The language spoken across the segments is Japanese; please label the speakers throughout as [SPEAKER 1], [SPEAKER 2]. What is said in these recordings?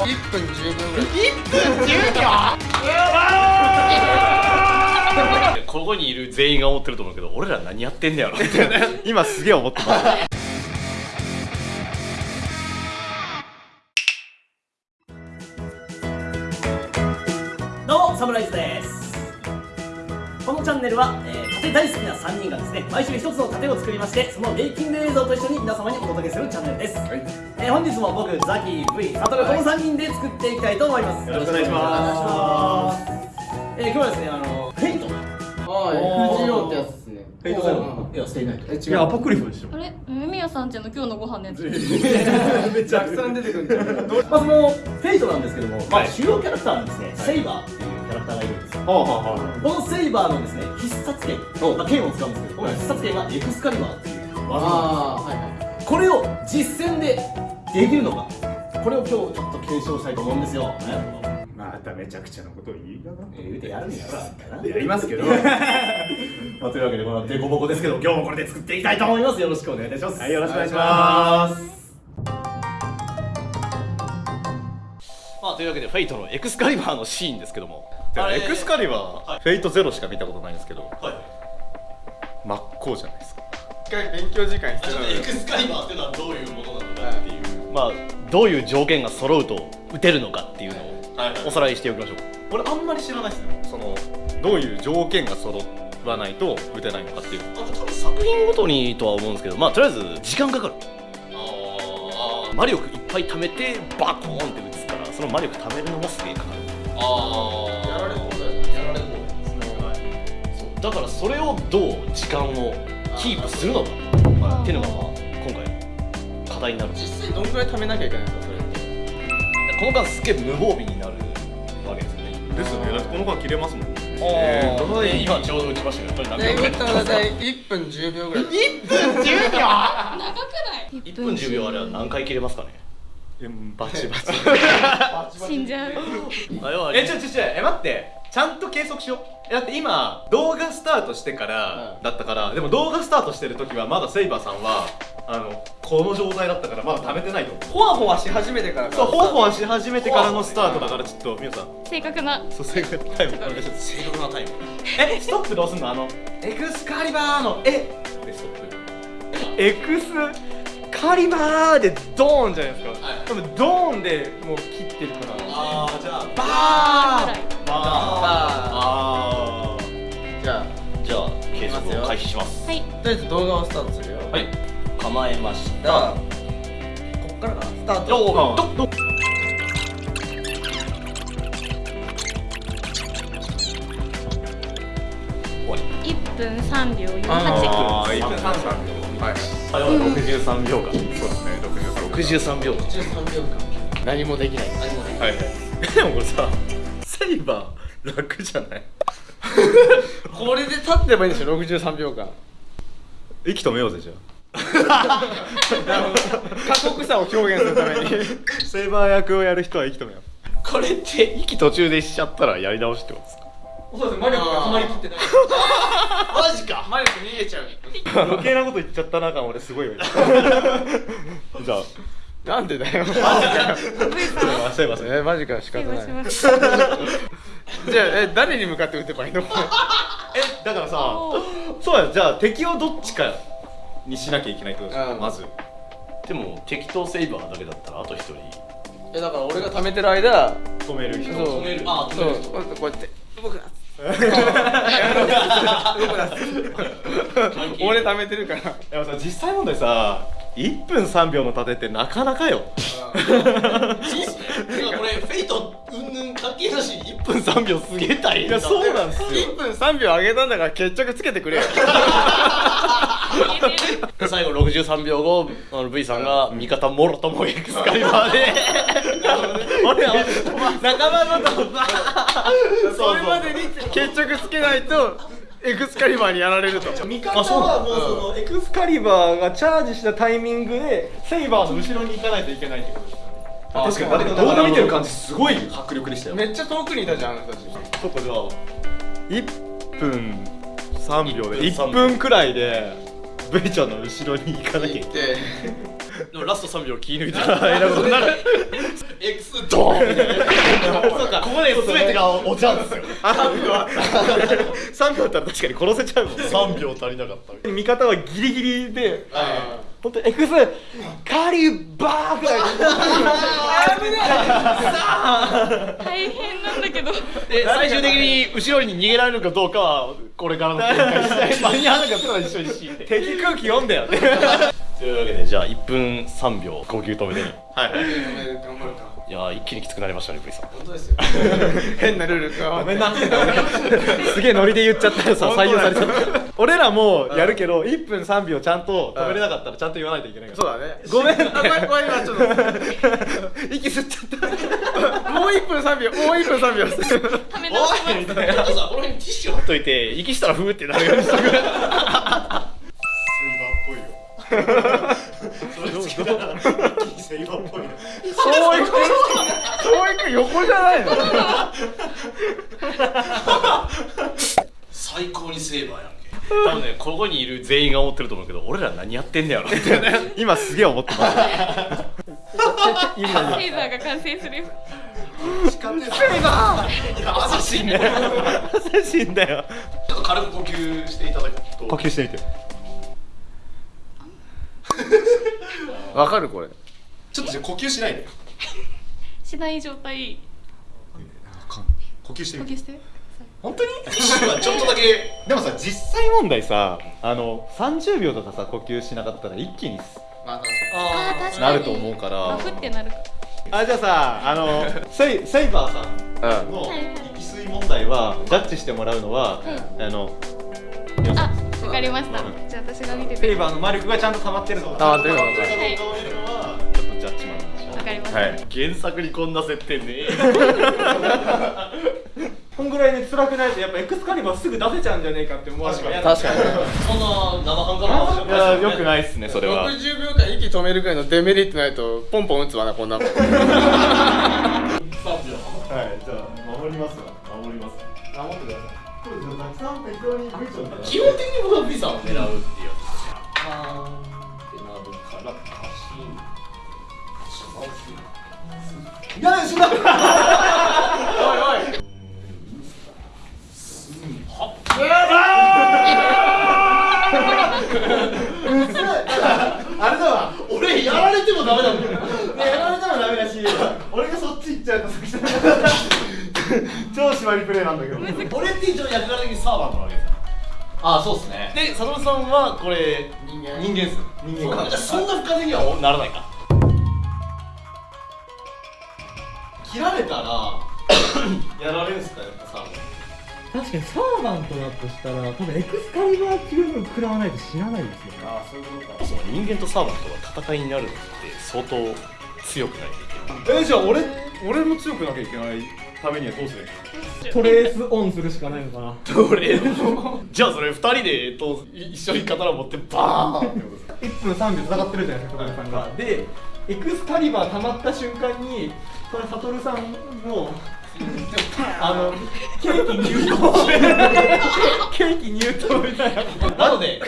[SPEAKER 1] 1分10秒ぐらい。
[SPEAKER 2] 1分10秒ここにいる全員が思ってると思うけど俺ら何やってんねやろって今すげえ思ってます
[SPEAKER 3] ネルは、えー、盾大好きな3人がですね毎週一つの盾を作りましてそのメイキング映像と一緒に皆様にお届けするチャンネルです、はい、えー、本日も僕ザキ V サトルこの3人で作っていきたいと思います。
[SPEAKER 2] よろしくお願いします。
[SPEAKER 3] えー、今日はですねあのフェイト。
[SPEAKER 1] はい。藤郎ってやつですね。
[SPEAKER 3] フェイトゼロいやステイナイト
[SPEAKER 2] いやアポクリフでしょ
[SPEAKER 4] あれ？衛宮さんちの今日のご飯のやつ。
[SPEAKER 1] めちゃくさん出てくるんじゃん
[SPEAKER 3] まあそのフェイトなんですけども、まあ、主要キャラクターにですね、セイバーっていうこのセイバーのですね必殺剣、まあ、剣を使うんですけどこの必殺剣がエクスカリバーっていう技なん
[SPEAKER 1] ああはいはい。
[SPEAKER 3] ですこれを実戦でできるのか。これを今日ちょっと検証したいと思うんですよ、ね
[SPEAKER 5] まためちゃくちゃなことを言いなが
[SPEAKER 3] えー、言うてやるんやろ。な
[SPEAKER 5] やりますけど。
[SPEAKER 3] まあ、というわけでこのデコボコですけど今日もこれで作っていきたいと思います。よろしくお願いいたします。
[SPEAKER 5] はいよろしくお願いします。
[SPEAKER 2] まあというわけでフェイトのエクスカリバーのシーンですけどもエクスカリバー、フェイトゼロしか見たことないんですけど
[SPEAKER 3] はい。
[SPEAKER 2] 真っ向じゃないですか。
[SPEAKER 1] 一回勉強時間必要なのよ
[SPEAKER 2] エクスカリバーっていうのはどういうものなのかっていう、まあどういう条件が揃うと打てるのかっていうのをおさらいしておきましょう。これあんまり知らないですね。そのどういう条件が揃わないと打てないのかっていう。なんか多分作品ごとにとは思うんですけどまあとりあえず時間かかる。ああ魔力いっぱい貯めてバコーンって打つからその魔力貯めるのもすげえかかる。ああ
[SPEAKER 1] だ
[SPEAKER 2] からそれをどう時間をキープするのかっていうのがまあ今回課題になる。
[SPEAKER 1] 実際どんぐらい貯めなきゃいけないんですかそれって。
[SPEAKER 2] この間すげえ無防備になるわけですよね。
[SPEAKER 5] ですよね。だってこの間切れますもん。
[SPEAKER 2] え
[SPEAKER 5] ー。
[SPEAKER 2] ー、今ちょうど打ちましたけどやっ
[SPEAKER 1] たら大体1分10秒ぐらい。
[SPEAKER 2] 1分10秒
[SPEAKER 4] 長くない
[SPEAKER 2] ？1分10秒あれは何回切れますかね？
[SPEAKER 5] バチバチ。
[SPEAKER 4] 死んじゃう。
[SPEAKER 6] えちょちょちょえ待ってちゃんと計測しよう。えだって今動画スタートしてからだったからでも動画スタートしてる時はまだセイバーさんはあのこの状態だったからまだ貯めてないと思う。
[SPEAKER 1] ほわほわし始めてから
[SPEAKER 6] そうほわほわし始めてからのスタートだからちょっと皆さん。
[SPEAKER 4] 正確な。
[SPEAKER 6] そう正確タイムお願いします。
[SPEAKER 2] 正確なタイム。
[SPEAKER 6] えストップどうすんの？あのエクスカリバーのえ
[SPEAKER 2] でストップ。
[SPEAKER 6] エクスカリバーでドーンじゃないですか、多分ドーンでもう切ってるから。
[SPEAKER 2] ああじゃあ
[SPEAKER 6] バー
[SPEAKER 4] ぐらい
[SPEAKER 2] あ
[SPEAKER 1] じゃあ
[SPEAKER 2] ー。じゃあ計測を開始します。
[SPEAKER 4] はい。
[SPEAKER 1] とりあえず動画をスタートするよ。
[SPEAKER 2] はい構えまし
[SPEAKER 1] じゃあこっからかなスタート。
[SPEAKER 2] おどど
[SPEAKER 4] 1分3秒48
[SPEAKER 6] あー1分33秒はい
[SPEAKER 2] あれは63秒間
[SPEAKER 5] そうですね63
[SPEAKER 2] 63秒。間
[SPEAKER 1] 13秒。間
[SPEAKER 6] 何もできない
[SPEAKER 1] 何もでき
[SPEAKER 2] はい。はい。でもこれさセイバー楽じゃない？
[SPEAKER 1] これで立ってばいいんでしょ63秒間。
[SPEAKER 5] 息止めようぜじゃ
[SPEAKER 6] 過酷さを表現するために。
[SPEAKER 5] あセイバー役をやる人は息止めよう。
[SPEAKER 2] これって息途中でしちゃったらやり直しってことですか？
[SPEAKER 1] そうです魔力がはまりきってない。
[SPEAKER 2] マジか。
[SPEAKER 1] 魔力逃げちゃう。
[SPEAKER 5] 余計なこと言っちゃったな感俺すごいよ。じゃあ
[SPEAKER 6] なんでだよ。
[SPEAKER 5] すいませんません
[SPEAKER 6] えマジか仕方ない。じゃあえ誰に向かって撃てばいいの？
[SPEAKER 5] えだからさそうやじゃあ敵をどっちかにしなきゃいけないってことです
[SPEAKER 1] うん。
[SPEAKER 5] かまず。
[SPEAKER 2] でも適当セイバーだけだったらあと一人。
[SPEAKER 1] えだから俺が貯めてる間
[SPEAKER 5] 止める人。
[SPEAKER 2] 止める。あ止
[SPEAKER 1] そう
[SPEAKER 2] める人。
[SPEAKER 1] こうやって。こうやって。動くな俺貯めてるから。
[SPEAKER 5] でもさ実際問題さ1分3秒の盾ってなかなかよ。
[SPEAKER 2] そうっすねこれフェイトうんぬん関係なし1分3秒すげえ大変だ
[SPEAKER 5] いやそうなんですよ。
[SPEAKER 6] 1分3秒上げたんだから決着つけてくれよ。
[SPEAKER 2] で最後63秒後あの V さんが味方もろともエクスカリバーで。俺は仲間のと
[SPEAKER 6] それまでに決着つけないとエクスカリバーにやられると。
[SPEAKER 5] 味方はもうそのエクスカリバーがチャージしたタイミングでセイバーの後ろに行かないといけないってことです。確かに。誰か動画見てる感じすごい迫力でしたよ。
[SPEAKER 1] めっちゃ遠くにいたじゃんあの人たち
[SPEAKER 5] そっかじゃあ1分3秒で
[SPEAKER 2] 1
[SPEAKER 5] 1分くらいでベイちゃんの後ろに行かなきゃいけない
[SPEAKER 1] で
[SPEAKER 2] でもラスト3秒気抜いた。らえらいことになるエクスドーそうか。ここで全てがお茶ですよ。3秒あ3秒あったら確かに殺せちゃうもん3秒足りなかった
[SPEAKER 5] 味方はギリギリで本当エクス。カリバーぐらい。
[SPEAKER 4] 大変なんだけど。
[SPEAKER 2] で最終的に後ろに逃げられるかどうかはこれからの展開次第間に合わなかったら一緒に敷いて
[SPEAKER 5] 敵空気読んだよ。ね
[SPEAKER 2] というわけでじゃあ1分3秒呼吸止めてね
[SPEAKER 6] はい
[SPEAKER 1] 頑張るか
[SPEAKER 2] いやー一気にきつくなりましたねブリさん。
[SPEAKER 1] 本当ですよ。変なルールか
[SPEAKER 5] ごめんな。すげえノリで言っちゃったらさ採用されちゃった。俺らもやるけど1分3秒ちゃんと止めれなかったらちゃんと言わないといけないから。
[SPEAKER 1] そうだね。
[SPEAKER 5] ごめん。
[SPEAKER 1] あごめん。ごめん今ちょっと。
[SPEAKER 5] 息吸っちゃった。
[SPEAKER 1] もう1分3秒もう1分3秒。
[SPEAKER 4] ため直します
[SPEAKER 2] みたいな。さこの辺にティッシュ貼っといて息したらふーってなるようにしとく
[SPEAKER 6] セイバーっぽいよ
[SPEAKER 1] そういくそういく横じゃないの
[SPEAKER 2] 最高にセーバーやんけ多分ねここにいる全員が思ってると思うけ。ど俺ら何やってんねやろって
[SPEAKER 5] 今すげえ思ってます
[SPEAKER 4] セーザーが完成するよ
[SPEAKER 2] 優しいね
[SPEAKER 5] 優しいんだよ
[SPEAKER 2] ちょっと軽く呼吸していただくと
[SPEAKER 5] 呼吸してみて
[SPEAKER 1] わかるこれ。
[SPEAKER 6] ちょっとじゃあ呼吸しないで。
[SPEAKER 4] しない状態。
[SPEAKER 6] 呼吸して
[SPEAKER 4] 呼吸して。
[SPEAKER 5] 本当に？
[SPEAKER 2] ちょっとだけ。
[SPEAKER 5] でもさ実際問題さあの30秒とかさ呼吸しなかったら一気に
[SPEAKER 1] まあ確
[SPEAKER 4] あー確かに。
[SPEAKER 2] なると思うから。
[SPEAKER 4] バフってなるか。
[SPEAKER 5] あじゃあさあのセイセイバーさんの
[SPEAKER 4] はいはい
[SPEAKER 5] 息吸い問題はジャッジしてもらうのは、あの
[SPEAKER 4] あわかりました。じゃあ私が見てて。
[SPEAKER 5] セイバーの魔力がちゃんと溜まってるの
[SPEAKER 1] あーということ
[SPEAKER 4] はい。
[SPEAKER 2] ちょっとジャッジマンなんでしょ
[SPEAKER 4] わかりました、
[SPEAKER 2] はい。原作にこんな設定ね
[SPEAKER 5] こんぐらいね辛くないとやっぱエクスカリバーすぐ出せちゃうんじゃねえかって思われる
[SPEAKER 1] 確かに。
[SPEAKER 2] そんな生半可な話じゃない
[SPEAKER 5] いやよくないっすねそれは。
[SPEAKER 1] 60秒間息止めるくらいのデメリットないとポンポン打つわなこんなもん。
[SPEAKER 5] はいじゃあ守りますわ守ります守ってください
[SPEAKER 2] 基本的に僕はビザを狙うっていうやつですねあってなるからカシン
[SPEAKER 5] いや死んだあれだわ
[SPEAKER 2] 俺やられてもダメなんだよ
[SPEAKER 5] ねやられたらダメだし俺がそっち行っちゃうとさ。超縛りプレイなんだけど。
[SPEAKER 2] 俺って一応役柄的にサーバントなわけですよああそうっすね。で佐藤さんはこれ人間。人間っす。
[SPEAKER 5] 人間
[SPEAKER 2] そそんな深手にはならないか。切られたら やられるんすかやっぱサーバン
[SPEAKER 7] 確かにサーバントだとしたら多分エクスカリバー級分食らわないと死なないですよね。
[SPEAKER 2] ああそういうことか。その人間とサーバントが戦いになるのって相当強くないといけない。
[SPEAKER 5] えじゃあ俺俺も強くなきゃいけないためにはどうする
[SPEAKER 7] トレースオンするしかないのかな
[SPEAKER 2] どれじゃあそれ二人でと一緒に刀持ってバーンってことですか
[SPEAKER 5] 1分3秒戦ってるじゃないですか、トさんが。で、エクスカリバー溜まった瞬間に、これ、サトルさんの、あの、ケーキ入刀ケーキ入刀みたいな。
[SPEAKER 2] なので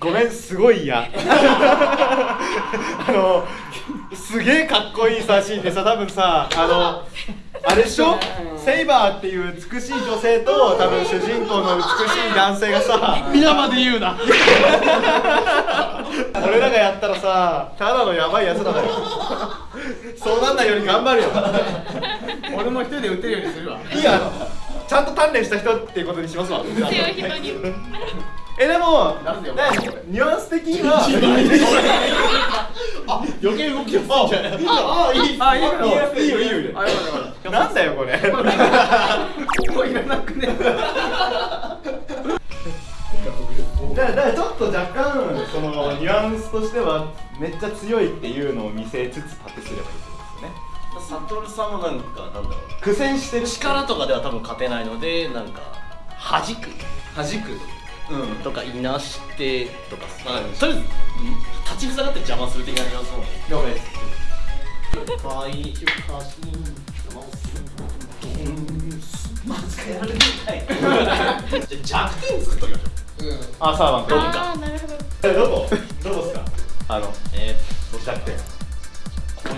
[SPEAKER 5] ごめん、すごい嫌。あの、すげえかっこいいさ、シーンでさ、多分さ、あの、あれでしょ？セイバーっていう美しい女性と多分主人公の美しい男性がさ
[SPEAKER 2] 皆まで言うな。
[SPEAKER 5] 俺らがやったらさただのヤバいやつらだよ。そうなんないように頑張るよ。
[SPEAKER 1] 俺も一人で打てるようにするわ。
[SPEAKER 5] いいやちゃんと鍛錬した人っていうことにしますわ。
[SPEAKER 4] 強い人に。
[SPEAKER 5] えでも
[SPEAKER 1] なんでよ。
[SPEAKER 5] ねニュアンス的には
[SPEAKER 2] あ余計動きやす。いんじゃない
[SPEAKER 5] ああいい
[SPEAKER 1] あいいよ
[SPEAKER 5] いいよ。いいよいいよ。なんだよこれ。
[SPEAKER 1] たここいらなくね。
[SPEAKER 5] だからちょっと若干そのニュアンスとしてはめっちゃ強いっていうのを見せつつ盾すればいいってことですよね。
[SPEAKER 2] サトルさんもなんかなんだろう。
[SPEAKER 5] 苦戦してる。
[SPEAKER 2] 力とかでは多分勝てないのでなんか弾く。
[SPEAKER 6] 弾く。
[SPEAKER 2] うんとかいなしてとかとりあえず立ちふさがって邪魔する的なニュアンスの
[SPEAKER 5] 了解です
[SPEAKER 2] はいまずやられてないじゃあ弱点作っときましょう。
[SPEAKER 5] あサーバント
[SPEAKER 2] どうか
[SPEAKER 4] なるほど。
[SPEAKER 5] えどこどこですか。あの
[SPEAKER 2] え
[SPEAKER 5] どっちだって
[SPEAKER 2] ー、ここ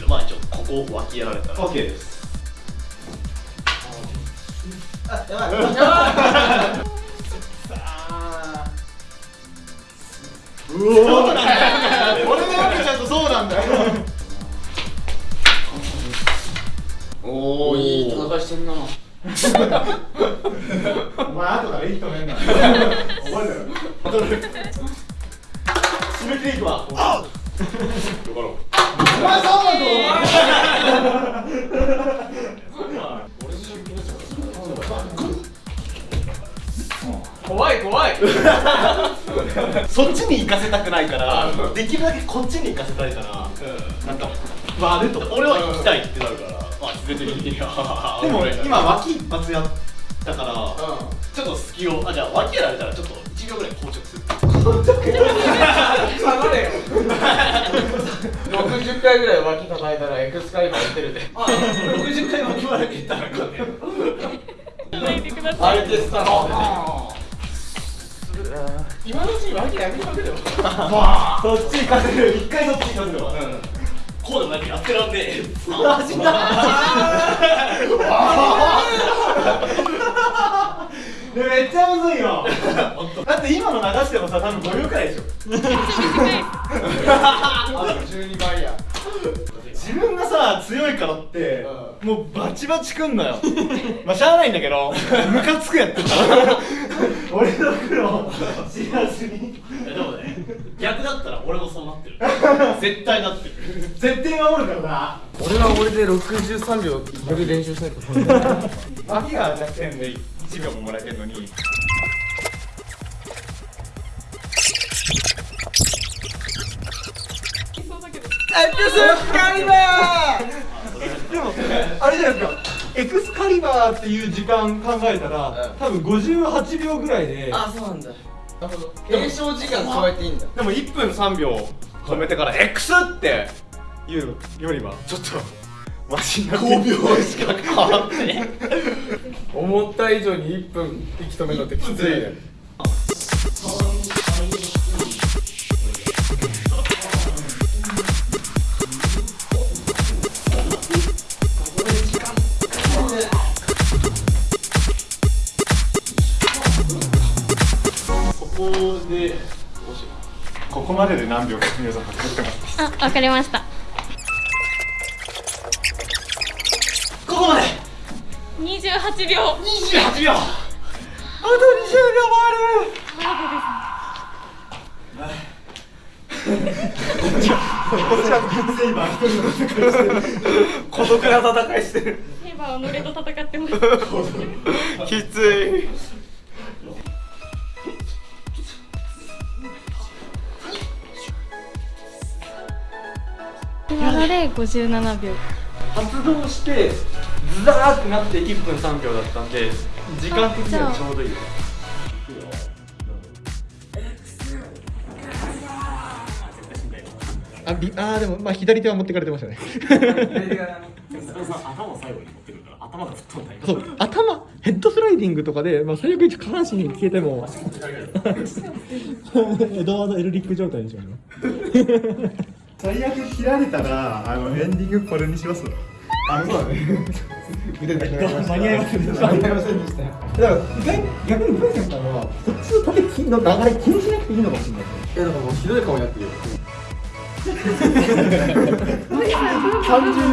[SPEAKER 2] にまあ一応こここう脇やられたら。
[SPEAKER 6] OK です
[SPEAKER 5] そうなんだよ俺のわけちゃんとそうなんだよ
[SPEAKER 1] おおい。い戦いしてんな
[SPEAKER 5] お前後からいい人もいんな覚えてる
[SPEAKER 2] に行かせたくないからできるだけこっちに行かせたいからなんか悪と俺は行きたいってなるから。あ全然いいや。
[SPEAKER 5] でも
[SPEAKER 2] 俺
[SPEAKER 5] 今脇一発やったから
[SPEAKER 2] ちょっと隙をあじゃあ脇やられたらちょっと1秒ぐらい硬直する。
[SPEAKER 1] 下がれよ。60回ぐらい脇叩いたらエクスカリバー打てるで。
[SPEAKER 2] あ60回脇まで行ったらかね
[SPEAKER 4] ないでください。
[SPEAKER 1] あれテスタの今のうちに脇殴りまくれよ。
[SPEAKER 5] そっち行かせる一回そっち行かせるわ。
[SPEAKER 2] こうでもなんかやってらんねえ。
[SPEAKER 5] 死んだ。めっちゃむずいよ。だって今の流してもさ多分5秒くらいでしょ。
[SPEAKER 1] あ12倍や。
[SPEAKER 5] 自分がさ強いからって、もうバチバチくんのよ。まあしゃあないんだけどムカつくやってた俺の苦労知らずに
[SPEAKER 2] でもね逆だったら俺もそうなってる絶対なってる。
[SPEAKER 5] 絶対守るからな。
[SPEAKER 1] 俺は俺で63秒より練習しないと。
[SPEAKER 5] 脇が弱点で1秒ももらえてんのに。
[SPEAKER 4] そうだけど
[SPEAKER 5] でもあれじゃないですかエクスカリバーっていう時間考えたら、多分58秒ぐらいで。
[SPEAKER 1] あそうなんだ。なるほど。練習時間加えていいんだ。
[SPEAKER 6] でも1分3秒止めてから X っていうよりはちょっとマシになって5秒しか変わってね
[SPEAKER 1] 思った以上に1分息止めるのってきついね
[SPEAKER 2] ここ
[SPEAKER 5] までで何秒か皆さん測ってます。
[SPEAKER 4] あ、わかりました。
[SPEAKER 2] ここまで。
[SPEAKER 4] 28秒。
[SPEAKER 2] 28秒。
[SPEAKER 5] あと20秒もある。
[SPEAKER 2] 孤独な戦いしてる。
[SPEAKER 4] セイバーはノレと戦ってます。
[SPEAKER 6] きつい
[SPEAKER 4] ので57秒。
[SPEAKER 7] 発動してズザーってなって1分3秒だったんで時間的にはちょうどいい
[SPEAKER 5] あびあーでもまあ左手は持ってかれてましたね。
[SPEAKER 2] 頭を最後に持ってくるから頭が吹っ飛んだり
[SPEAKER 5] そう頭ヘッドスライディングとかで、まあ、最悪下半身に消えても。エドワード・エルリック状態でしょ今最悪切られたらあのエンディングこれにします。あそうだね。腕だけ 間に合いませんでした。間に合いませんでした。だから逆にブイさんからはこっちの縦の流れ気にしなくていいのかもしれない。
[SPEAKER 1] いやだからもうひどい顔になってるよ。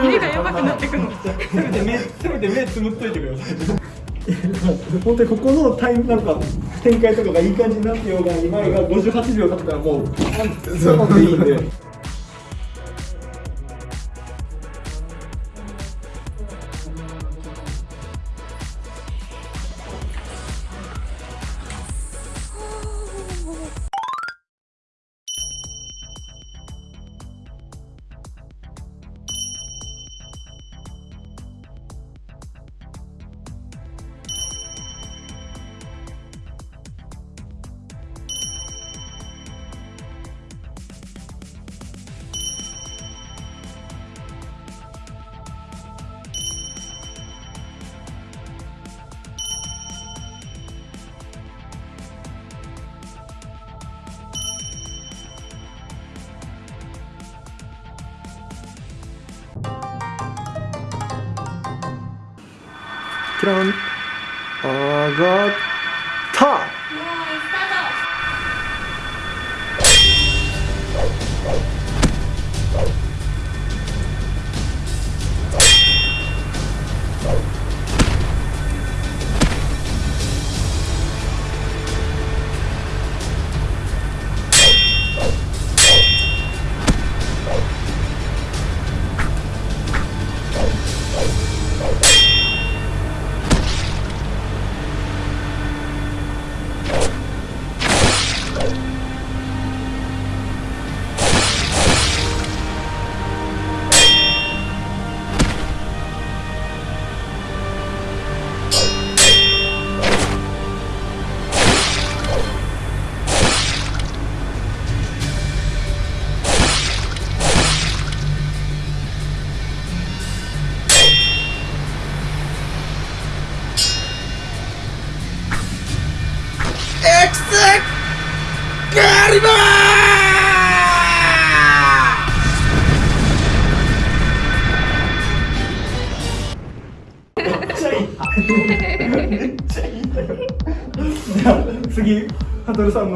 [SPEAKER 4] 目がやばくなってくの
[SPEAKER 5] せめて目せめて目つむっといてください。本当にここのタイムなんか展開とかがいい感じになってようが今が58秒経ったらもうそうでいいんでキラン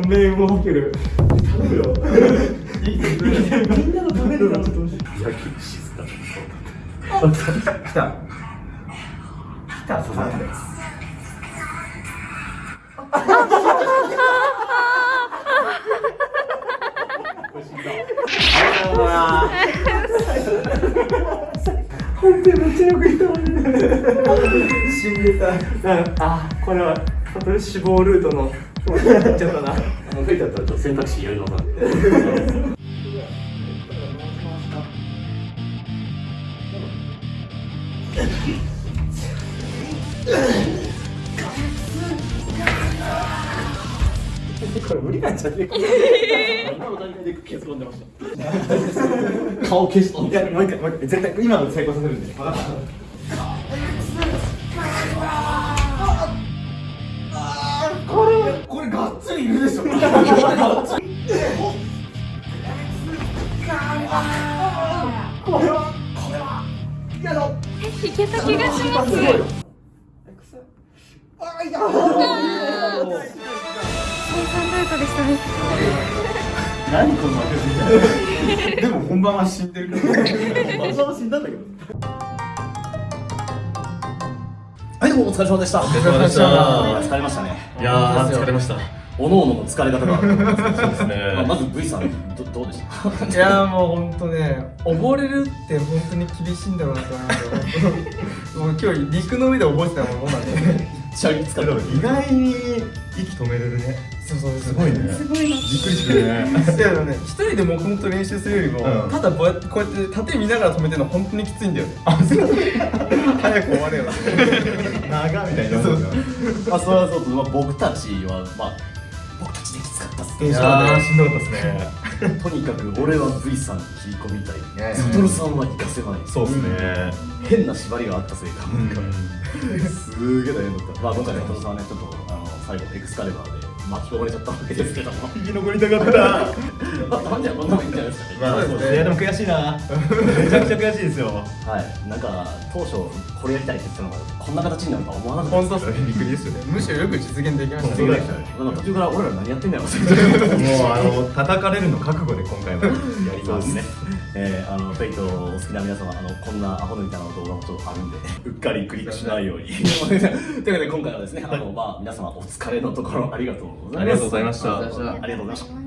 [SPEAKER 8] 命運を受ける。頼むよ。みんなのためになちょっと静か来た。来た。です本当にめっちゃよくいた。死んでた。あこれは死亡ルートのやっちゃったな
[SPEAKER 2] もう。増えちゃったら選択肢やり直さない
[SPEAKER 8] これ無理なんじゃねえか。
[SPEAKER 2] 今の段階で結論出ました顔消しとん
[SPEAKER 8] もう一回もう一回絶対今の成功させるんで
[SPEAKER 5] れがっつりいるでしょ。
[SPEAKER 4] いけた気がします生産ルートでしたね
[SPEAKER 5] 何この負けでも本番は死んでるから
[SPEAKER 2] 本当は死んだんだけどはいどうもお疲れ様でしたお疲れ
[SPEAKER 9] 様でした
[SPEAKER 2] 疲れましたね
[SPEAKER 9] いやー疲れました。
[SPEAKER 2] おのおのの疲れ方があると思いますそうですね、まあ、まず V さんどどうでした？
[SPEAKER 1] いやーもう本当ね溺れるって本当に厳しいんだろうなと思 もう今日陸の上で覚えてたもんなんで
[SPEAKER 2] チャリ使って
[SPEAKER 5] 意外に息止めれるね。
[SPEAKER 1] そうそう
[SPEAKER 5] すごいね。
[SPEAKER 4] すごいな。
[SPEAKER 5] びっくりするね。
[SPEAKER 1] いやね一人で黙々と練習するよりも、
[SPEAKER 5] うん。
[SPEAKER 1] ただこうやってこうやって縦見ながら止めてるの本当にきついんだよね。あそう。早く終われよ。な
[SPEAKER 5] 長みたいな
[SPEAKER 1] そう。
[SPEAKER 2] まあそれはそう。と、まあ、僕たちはまあ僕たちできつかったっす。
[SPEAKER 5] いしんどかったですね。
[SPEAKER 2] とにかく俺は V さんに切り込みたい
[SPEAKER 5] ね。
[SPEAKER 2] サトルさんは行かせない。
[SPEAKER 5] そうですね。
[SPEAKER 2] 変な縛りがあったせいか。なん。かすげえ大変だったまあ今回ねサトルさんはねちょっとあの最後エクスカリバーで巻き込まれちゃったわけですけども。
[SPEAKER 5] 生き残りたかった。
[SPEAKER 2] ま あたまにはこんなのいいんじゃないですか。ね
[SPEAKER 5] まあそうですね。い。やでも悔しいな。めちゃくちゃ悔しいですよ。
[SPEAKER 2] はい。なんか当初これやりたいって言ってたのがこんな形になるとは思わなかった
[SPEAKER 1] 本当っすね
[SPEAKER 5] びっくりですよね
[SPEAKER 1] むしろよく実現できましたね
[SPEAKER 2] 途中から俺ら何やってんだよ
[SPEAKER 5] もうあの叩かれるの覚悟で今回もやります
[SPEAKER 2] ね。えー、あのフェイトお好きな皆様あのこんなアホみたいな動画もちょっとあるんでうっかりクリックしないように。ということで今回はですねあのまあ皆様お疲れのところありがとうございます。
[SPEAKER 5] ありがとうございました
[SPEAKER 2] ありがとうございました。